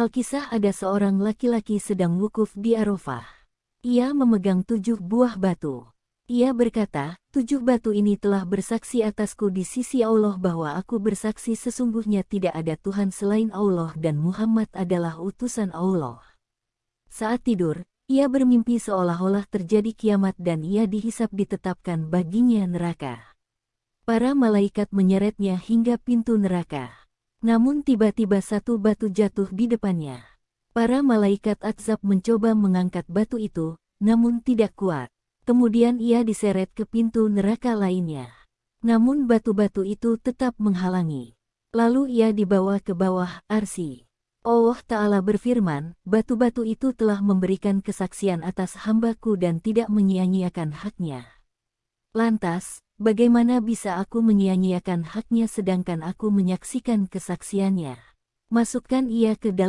Alkisah ada seorang laki-laki sedang wukuf di Arafah. Ia memegang tujuh buah batu. Ia berkata, tujuh batu ini telah bersaksi atasku di sisi Allah bahwa aku bersaksi sesungguhnya tidak ada Tuhan selain Allah dan Muhammad adalah utusan Allah. Saat tidur, ia bermimpi seolah-olah terjadi kiamat dan ia dihisap ditetapkan baginya neraka. Para malaikat menyeretnya hingga pintu neraka. Namun tiba-tiba satu batu jatuh di depannya. Para malaikat Atzab mencoba mengangkat batu itu, namun tidak kuat. Kemudian ia diseret ke pintu neraka lainnya. Namun batu-batu itu tetap menghalangi. Lalu ia dibawa ke bawah arsi. Allah Ta'ala berfirman, batu-batu itu telah memberikan kesaksian atas hambaku dan tidak menyia-nyiakan haknya. Lantas, bagaimana bisa aku menyia-nyiakan haknya sedangkan aku menyaksikan kesaksiannya? Masukkan ia ke dalam